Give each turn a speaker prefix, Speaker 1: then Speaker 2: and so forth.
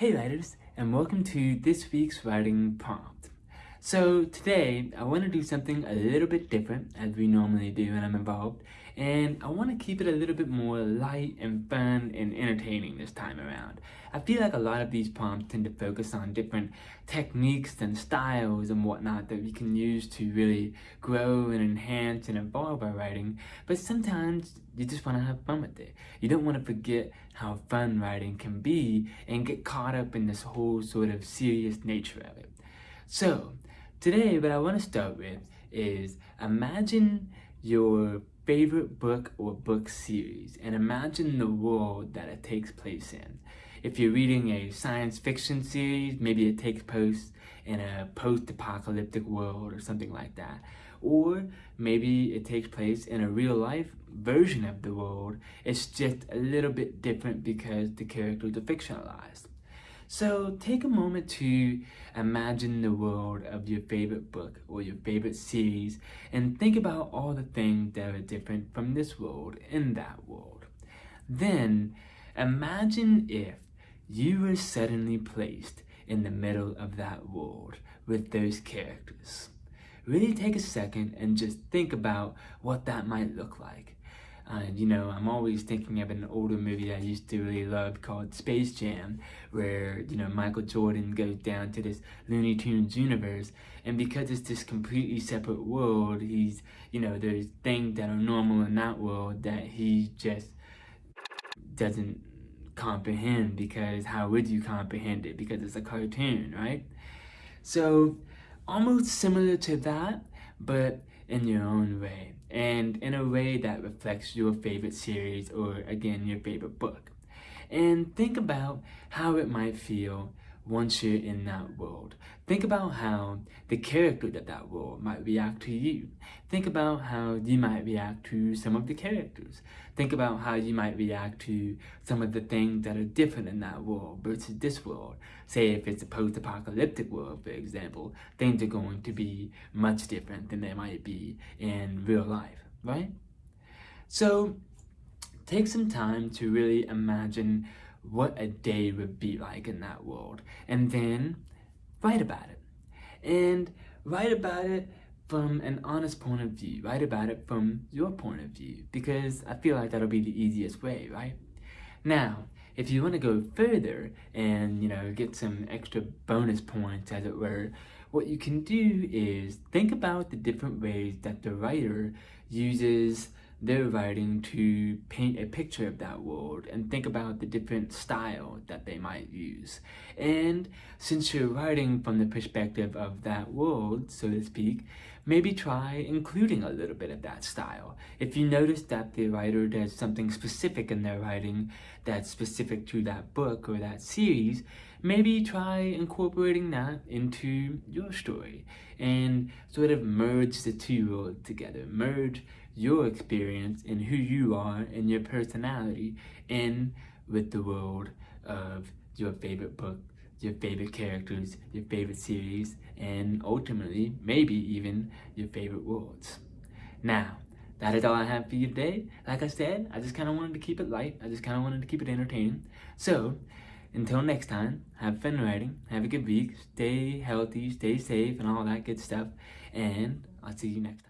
Speaker 1: Hey writers, and welcome to this week's writing prompt. So today, I want to do something a little bit different as we normally do when I'm involved, and I want to keep it a little bit more light and fun and entertaining this time around. I feel like a lot of these prompts tend to focus on different techniques and styles and whatnot that we can use to really grow and enhance and evolve our writing, but sometimes you just want to have fun with it. You don't want to forget how fun writing can be and get caught up in this whole sort of serious nature of it. So, today what I want to start with is imagine your favorite book or book series and imagine the world that it takes place in. If you're reading a science fiction series, maybe it takes place in a post-apocalyptic world or something like that. Or maybe it takes place in a real life version of the world. It's just a little bit different because the characters are fictionalized. So take a moment to imagine the world of your favorite book or your favorite series and think about all the things that are different from this world in that world. Then imagine if you were suddenly placed in the middle of that world with those characters. Really take a second and just think about what that might look like. Uh, you know, I'm always thinking of an older movie I used to really love called Space Jam, where, you know, Michael Jordan goes down to this Looney Tunes universe, and because it's this completely separate world, he's, you know, there's things that are normal in that world that he just doesn't comprehend because how would you comprehend it? Because it's a cartoon right? So almost similar to that but in your own way and in a way that reflects your favorite series or again your favorite book. And think about how it might feel once you're in that world. Think about how the character of that world might react to you. Think about how you might react to some of the characters. Think about how you might react to some of the things that are different in that world versus this world. Say if it's a post-apocalyptic world, for example, things are going to be much different than they might be in real life, right? So take some time to really imagine what a day would be like in that world. And then write about it. And write about it from an honest point of view. Write about it from your point of view because I feel like that'll be the easiest way right? Now if you want to go further and you know get some extra bonus points as it were what you can do is think about the different ways that the writer uses their writing to paint a picture of that world and think about the different style that they might use. And since you're writing from the perspective of that world, so to speak, maybe try including a little bit of that style. If you notice that the writer does something specific in their writing that's specific to that book or that series, maybe try incorporating that into your story and sort of merge the two worlds together. Merge your experience and who you are and your personality in with the world of your favorite book, your favorite characters, your favorite series, and ultimately, maybe even your favorite worlds. Now, that is all I have for you today. Like I said, I just kind of wanted to keep it light. I just kind of wanted to keep it entertaining. So, until next time, have fun writing, have a good week, stay healthy, stay safe, and all that good stuff. And I'll see you next time.